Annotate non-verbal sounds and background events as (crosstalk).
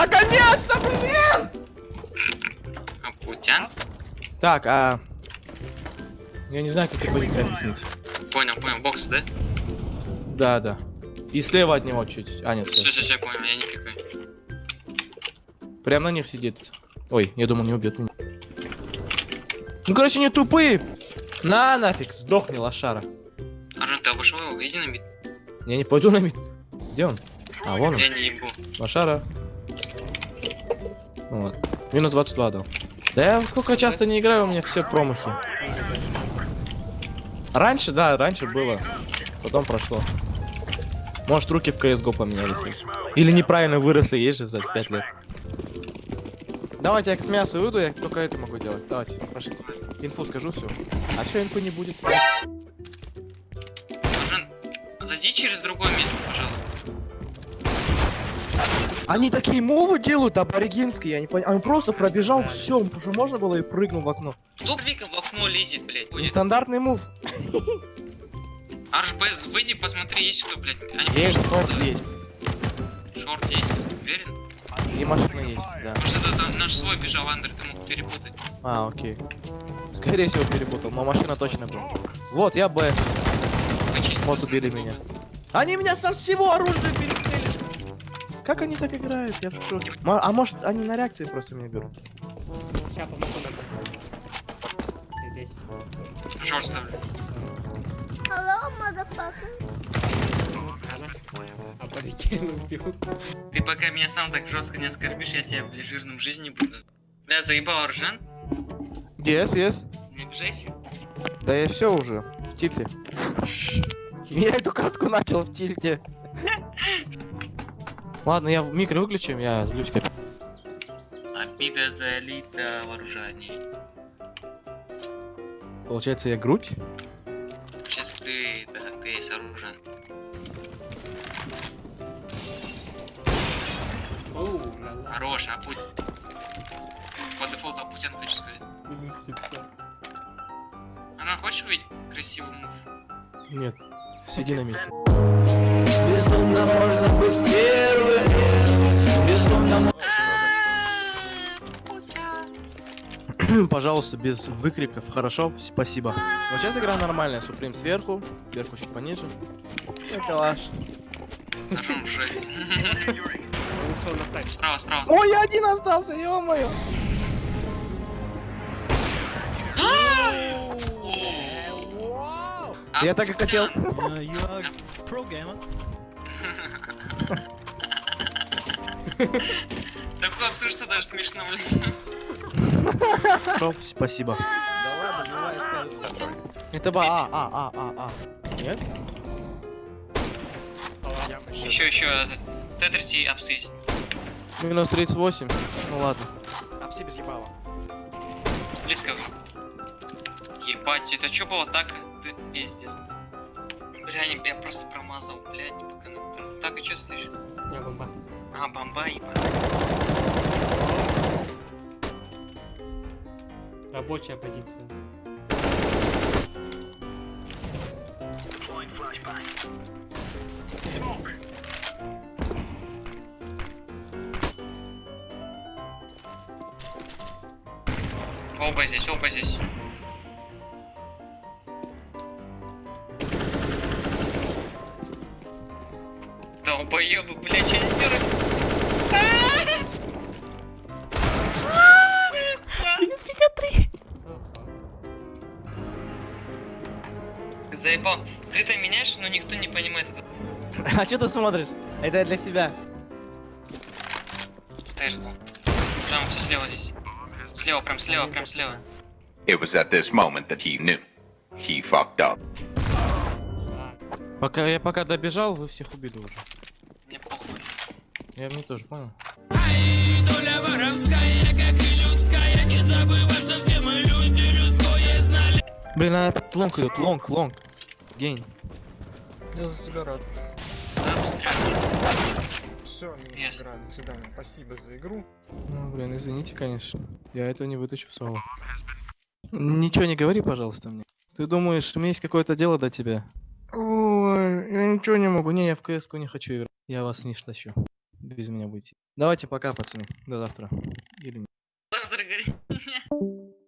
Наконец-то, блин! Апутян? Так, а... Я не знаю, как эти позиции объяснить. Понял, понял, бокс, да? Да, да. И слева от него чуть. А, нет, Все, слева. все, все, понял, я не пикаю. Прям на них сидит. Ой, я думал, не убьет меня. Ну, короче, не тупые. На, нафиг, сдохни, лошара. Аржан, ты обошел его? Иди на мид. Я не пойду на мид. Где он? А, вон он. Я не ебу. Лошара. Вот. Минус 22 дал. Да я сколько часто не играю, у меня все промахи. Раньше, да, раньше было. Потом прошло. Может, руки в CSGO поменялись. Или неправильно выросли, есть же за 5 лет. Давайте я как мясо выйду, я только это могу делать. Давайте, пошлите. Инфу скажу все. А что инфу не будет? Аржан, зайди через другое место, пожалуйста. Они такие мовы делают аборигенские, я не понимаю. Он просто пробежал, все, уже можно было и прыгнул в окно. Кто Вика в окно лезет, блядь? Будет. Нестандартный мув. (laughs) Арж, Б, выйди, посмотри, есть кто, блядь. Они Есть, шорт есть. Шорт есть, уверен? И машина есть, да. Может, это там наш свой бежал, Андер, ты мог перепутать. А, окей. Скорее всего перепутал, но машина точно была. Вот, я Б. Вот убили меня. Они меня со всего оружия перестреляли. Как они так играют? Я в шоке. А может, они на реакции просто меня берут? Сейчас помогу нам. Здесь. Шорт ставлю. Hello, motherfucker. А. Ты пока меня сам так жестко не оскорбишь, я тебя, блядь, жирным в жизни буду. Бля, заебал Аржан? Yes, yes. Не обижайся. Да я все уже. В тильте. Я эту катку начал в тильте. Ладно, я в микро выключим, я злюсь капец. Обида залита вооружение. Получается, я грудь? Сейчас ты, да, ты есть. Оу, ла-ла. Хорош, а путь. По дефолту Путин хочешь сказать. Она хочешь увидеть красивый мув? Нет. Сиди на месте. Безумно можно быть первым Безумно Пожалуйста, без выкриков. Хорошо, спасибо. Вот сейчас игра нормальная. Суприм сверху, сверху чуть пониже. Калаш. Справа, справа. Ой, я один остался, ё-моё. Я так и хотел. Gamer. Такое абсурдство даже смешно, блин. Спасибо. Это ба, а, а, а, а, а. Нет? Еще, еще. Тетрис и апс есть. Минус 38. Ну ладно. Апси без ебала. Близко. Ебать, это что было так? Ты пиздец. Бля, я просто промазал, блядь, по коннектору. Так, и что стоишь? Я бомба. А, бомба, ебать. Рабочая позиция. Оба здесь, оба здесь. Долбоёбы, блядь, делают? Минус 53. Заебал. Ты это меняешь, но никто не понимает это. А что ты смотришь? Это для себя. Стоишь был. Прям все слева здесь. Слева, прям слева, прям слева. It was at this moment that he knew. He fucked up. Пока я пока добежал, вы всех убили уже. Мне похуй. Я мне тоже понял. Блин, она опять лонг идет, лонг, лонг. Гейн. Я за сигарет. Да, быстрее. Все, Yes. игра. До свидания. Спасибо за игру. Ну, блин, извините, конечно. Я этого не вытащу в соло. Ничего не говори, пожалуйста, мне. Ты думаешь, у меня есть какое-то дело до тебя? Ой, я ничего не могу. Не, я в кс не хочу играть. Я вас не тащу. без меня будете. Давайте пока, пацаны. До завтра. Или нет. Завтра говори. (laughs)